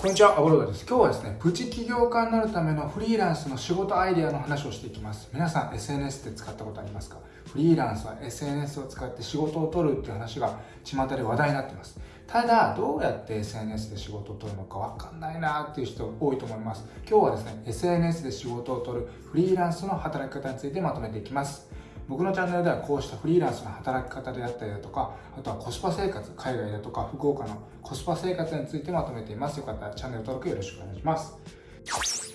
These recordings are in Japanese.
こんにちは、アボロードです。今日はですね、プチ起業家になるためのフリーランスの仕事アイデアの話をしていきます。皆さん SNS って使ったことありますか？フリーランスは SNS を使って仕事を取るっていう話が巷で話題になっています。ただ、どうやって SNS で仕事を取るのかわかんないなっていう人多いと思います。今日はですね、SNS で仕事を取るフリーランスの働き方についてまとめていきます。僕のチャンネルではこうしたフリーランスの働き方であったりだとか、あとはコスパ生活、海外だとか福岡のコスパ生活についてまとめています。よかったらチャンネル登録よろしくお願いします。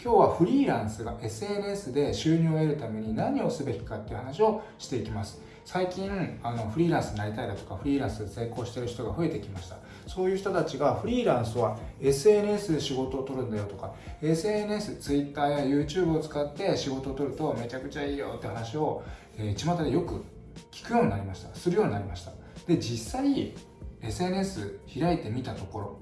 今日はフリーランスが SNS で収入を得るために何をすべきかっていう話をしていきます。最近あのフリーランスになりたいだとかフリーランスで成功してる人が増えてきました。そういう人たちがフリーランスは SNS で仕事を取るんだよとか SNS、Twitter や YouTube を使って仕事を取るとめちゃくちゃいいよって話を、えー、巷でよく聞くようになりました。するようになりました。で実際 SNS 開いてみたところ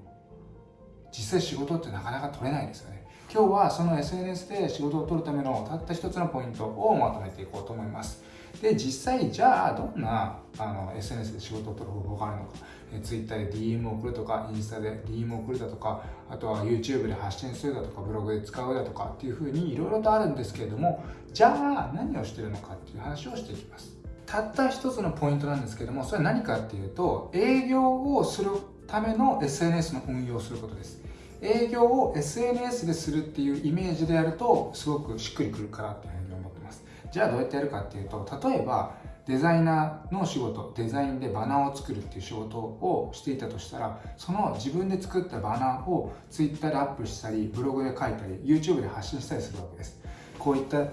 実際仕事ってなかなか取れないですよね。今日はその SNS で仕事を取るためのたった一つのポイントをまとめていこうと思います。で実際じゃあどんなあの SNS で仕事を取る方法があるのか、え Twitter で DM を送るとかインスタで DM を送るだとかあとは YouTube で発信するだとかブログで使うだとかっていうふうにいろいろとあるんですけれどもじゃあ何をしてるのかっていう話をしていきます。たった一つのポイントなんですけどもそれは何かっていうと営業をするための SNS の運用をすることです。営業を SNS でするっていうイメージでやるとすごくしっくりくるかなっていうふうに思ってます。じゃあどうやってやるかっていうと例えばデザイナーの仕事デザインでバナーを作るっていう仕事をしていたとしたらその自分で作ったバナーを Twitter でアップしたりブログで書いたり YouTube で発信したりするわけです。こういった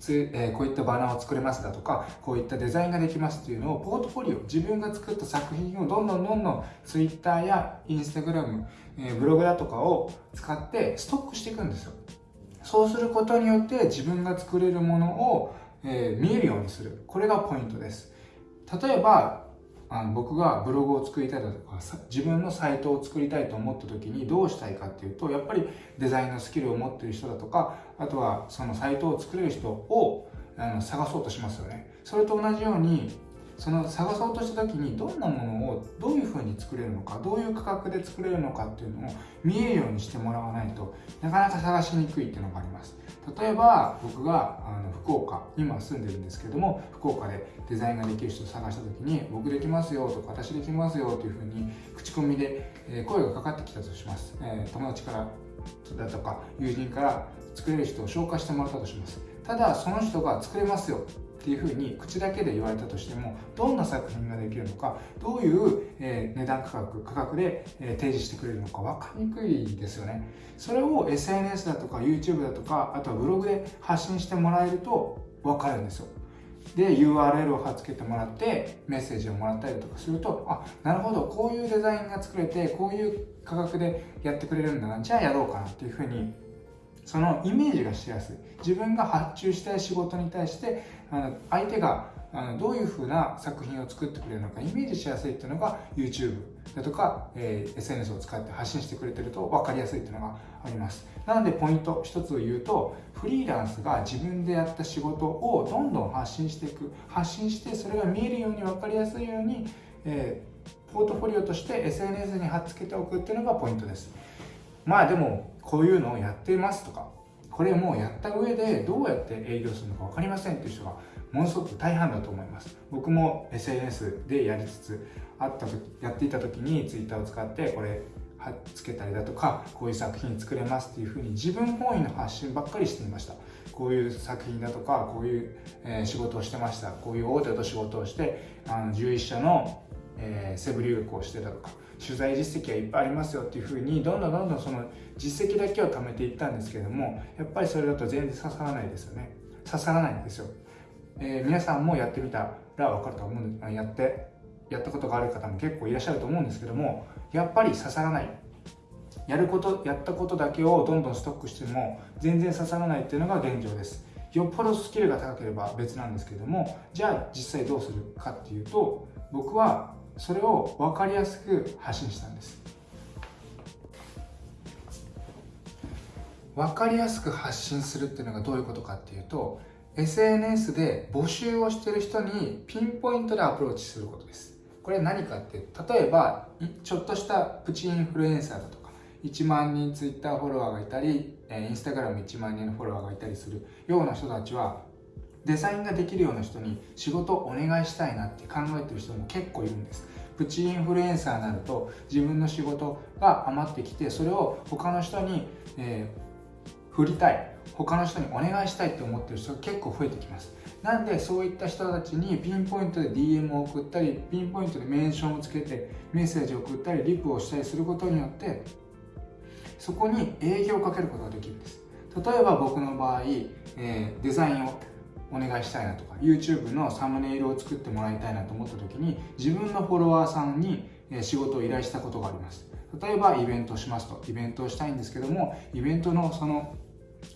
つえこういったバナーを作れますだとかこういったデザインができますっていうのをポートフォリオ自分が作った作品をどんどんどんどん Twitter や Instagram、えブログだとかを使ってストックしていくんですよ。そうすることによって自分が作れるものを、え見えるようにする。これがポイントです。例えばあの僕がブログを作りたいだとか自分のサイトを作りたいと思った時にどうしたいかっていうとやっぱりデザインのスキルを持ってる人だとかあとはそのサイトを作れる人をあの探そうとしますよね。それと同じようにその探そうとした時にどんなものをどういうふうに作れるのかどういう価格で作れるのかっていうのを見えるようにしてもらわないとなかなか探しにくいっていうのがあります。例えば僕があの福岡今住んでるんですけども福岡でデザインができる人を探した時に僕できますよとか私できますよというふうに口コミで声がかかってきたとします、え、友達からだとか友人から作れる人を紹介してもらったとします。ただその人が作れますよ。っていうふうに口だけで言われたとしてもどんな作品ができるのかどういう、え値段価格価格で、え提示してくれるのか分かりにくいですよね。それを SNS だとか YouTube だとかあとはブログで発信してもらえると分かるんですよ。で URL を貼っつけてもらってメッセージをもらったりとかするとあなるほどこういうデザインが作れてこういう価格でやってくれるんだな。じゃあやろうかなっていうふうにそのイメージがしやすい。自分が発注したい仕事に対して相手があのどういうふうな作品を作ってくれるのかイメージしやすいっていうのが YouTube だとか、えー、SNS を使って発信してくれてると分かりやすいっていうのがあります。なのでポイント一つを言うとフリーランスが自分でやった仕事をどんどん発信していく発信してそれが見えるように分かりやすいように、えー、ポートフォリオとして SNS に貼っつけておくっていうのがポイントです。まあでもこういうのをやってますとかこれもやった上でどうやって営業するのか分かりませんっていう人がものすごく大半だと思います。僕も SNS でやりつつあった時やっていた時に Twitter を使ってこれ貼っつけたりだとかこういう作品作れますっていうふうに自分本位の発信ばっかりしていました。こういう作品だとかこういう、え仕事をしてました。こういう大手と仕事をしてあの11社のえー、セブ留学をしてたとか取材実績はいっぱいありますよっていうふうにどんどんどんどんその実績だけを貯めていったんですけどもやっぱりそれだと全然刺さらないですよね。刺さらないんですよ、えー、皆さんもやってみたら分かると思うんでやってやったことがある方も結構いらっしゃると思うんですけどもやっぱり刺さらない。やることやったことだけをどんどんストックしても全然刺さらないっていうのが現状です。よっぽどスキルが高ければ別なんですけどもじゃあ実際どうするかっていうと僕はそれを分かりやすく発信したんです。分かりやすく発信するっていうのがどういうことかっていうと SNS で募集をしてる人にピンポイントでアプローチすることです。これ何かって例えばちょっとしたプチインフルエンサーだとか1万人ツイッターフォロワーがいたりインスタグラム1万人のフォロワーがいたりするような人たちはデザインができるような人に仕事をお願いしたいなって考えてる人も結構いるんです。プチインフルエンサーになると自分の仕事が余ってきてそれを他の人に、えー、振りたい他の人にお願いしたいって思ってる人が結構増えてきます。なんでそういった人たちにピンポイントで DM を送ったりピンポイントでメンションをつけてメッセージを送ったりリプをしたりすることによってそこに営業をかけることができるんです。例えば僕の場合、えー、デザインをお願いしたいなとか YouTube のサムネイルを作ってもらいたいなと思った時に自分のフォロワーさんに仕事を依頼したことがあります。例えばイベントをしますとイベントをしたいんですけどもイベントのその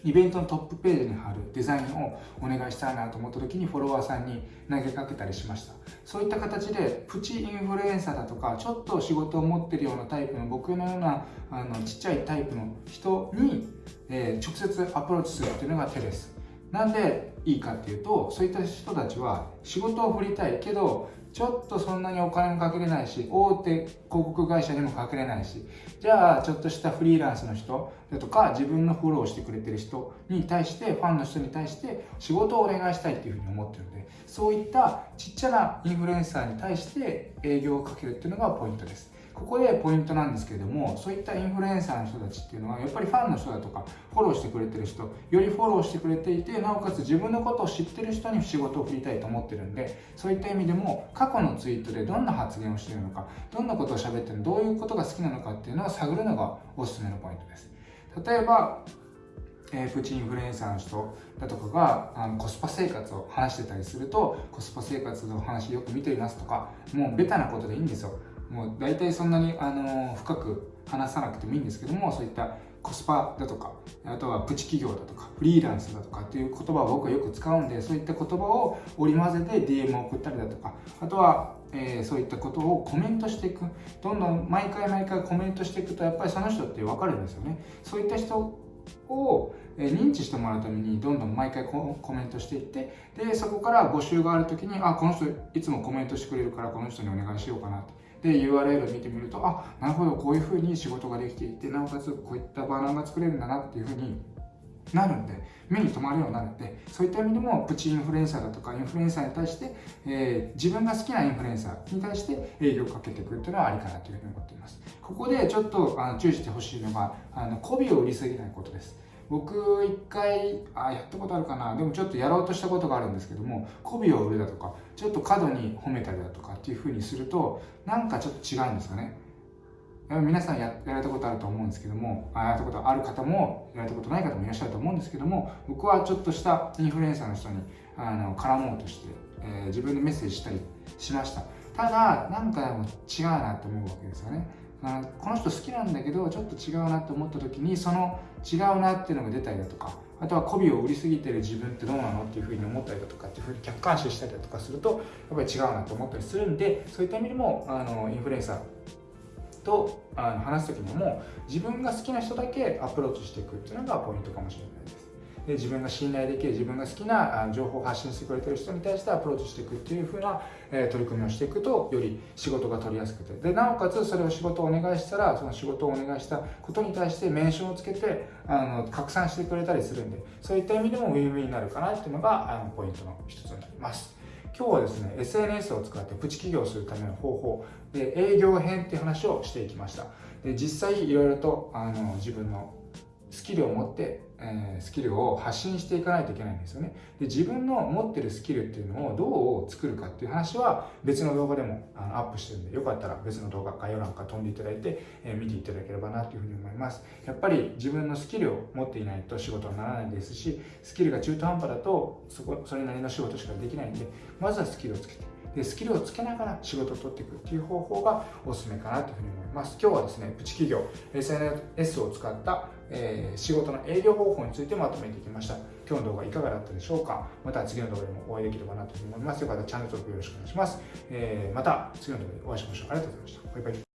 イベントのトップページに貼るデザインをお願いしたいなと思った時にフォロワーさんに投げかけたりしました。そういった形でプチインフルエンサーだとかちょっと仕事を持ってるようなタイプの僕のようなあのちっちゃいタイプの人に、えー、直接アプローチするっていうのが手です。なんでいいかっていうとそういった人たちは仕事を振りたいけどちょっとそんなにお金もかけれないし大手広告会社にもかけれないしじゃあちょっとしたフリーランスの人だとか自分のフォローしてくれてる人に対してファンの人に対して仕事をお願いしたいっていうふうに思ってるのでそういったちっちゃなインフルエンサーに対して営業をかけるっていうのがポイントです。ここでポイントなんですけれどもそういったインフルエンサーの人たちっていうのはやっぱりファンの人だとかフォローしてくれてる人よりフォローしてくれていてなおかつ自分のことを知ってる人に仕事を振りたいと思ってるんでそういった意味でも過去のツイートでどんな発言をしてるのかどんなことを喋ってるのどういうことが好きなのかっていうのを探るのがおすすめのポイントです。例えばえー、プチインフルエンサーの人だとかがあのコスパ生活を話してたりするとコスパ生活の話よく見ていますとかもうベタなことでいいんですよ。もう大体そんなに、あの深く話さなくてもいいんですけどもそういったコスパだとかあとはプチ企業だとかフリーランスだとかっていう言葉を僕はよく使うんでそういった言葉を織り交ぜて DM を送ったりだとかあとは、えー、そういったことをコメントしていく。どんどん毎回毎回コメントしていくとやっぱりその人って分かるんですよね。そういった人を認知してもらうためにどんどん毎回コメントしていってでそこから募集がある時にあこの人いつもコメントしてくれるからこの人にお願いしようかなってで URL を見てみるとあなるほどこういうふうに仕事ができていてなおかつこういったバナーが作れるんだなっていうふうになるんで目に留まるようになるんでそういった意味でもプチインフルエンサーだとかインフルエンサーに対して、えー、自分が好きなインフルエンサーに対して営業をかけてくっていうのはありかなというふうに思っています。ここでちょっとあの注意してほしいのがあの媚びを売りすぎないことです。僕一回あやったことあるかな。でもちょっとやろうとしたことがあるんですけども媚びを売るだとかちょっと過度に褒めたりだとかっていうふうにするとなんかちょっと違うんですよね。皆さんややられたことあると思うんですけどもあやったことある方もやられたことない方もいらっしゃると思うんですけども僕はちょっとしたインフルエンサーの人にあの絡もうとして、えー、自分でメッセージしたりしました。ただなんかでも違うなって思うわけですよね。この人好きなんだけどちょっと違うなって思った時にその違うなっていうのが出たりだとかあとは媚びを売りすぎてる自分ってどうなのっていうふうに思ったりだとかっていうふうに客観視したりだとかするとやっぱり違うなと思ったりするんでそういった意味でもあのインフルエンサーとあの話す時にも自分が好きな人だけアプローチしていくっていうのがポイントかもしれないです。で自分が信頼できる自分が好きな情報を発信してくれてる人に対してアプローチしていくっていう風な、取り組みをしていくとより仕事が取りやすくて。でなおかつそれを仕事をお願いしたらその仕事をお願いしたことに対して名称をつけてあの拡散してくれたりするんでそういった意味でもウィンウィンになるかなっていうのがあのポイントの一つになります。今日はですね SNS を使ってプチ起業をするための方法で営業編っていう話をしていきました。で実際いろいろとあの自分のスキルを持って、えー、スキルを発信していかないといけないんですよね。で自分の持ってるスキルっていうのをどう作るかっていう話は別の動画でもあのアップしてるんでよかったら別の動画概要欄から飛んでいただいて、えー、見ていただければなというふうに思います。やっぱり自分のスキルを持っていないと仕事にならないですしスキルが中途半端だとそこそれなりの仕事しかできないんでまずはスキルをつけてでスキルをつけながら仕事を取っていくっていう方法がおすすめかなというふうに思います。今日はですねプチ企業 SNS を使ったえー、仕事の営業方法についてまとめてきました。今日の動画いかがだったでしょうか？また次の動画でもお会いできればなと思います。よかったらチャンネル登録よろしくお願いします、えー、また次の動画でお会いしましょう。ありがとうございました。バイバイ。